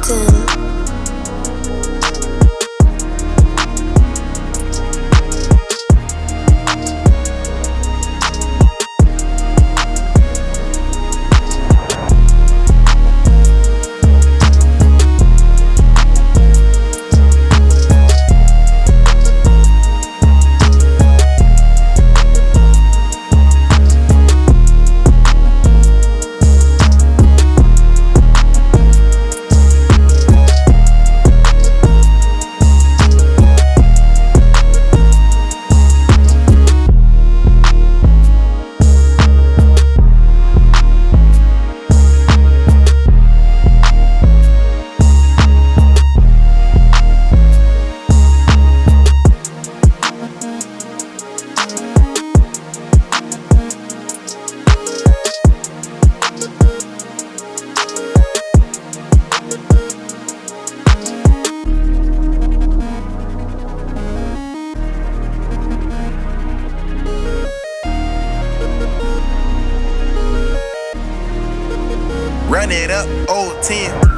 Cotton. It up, old 10.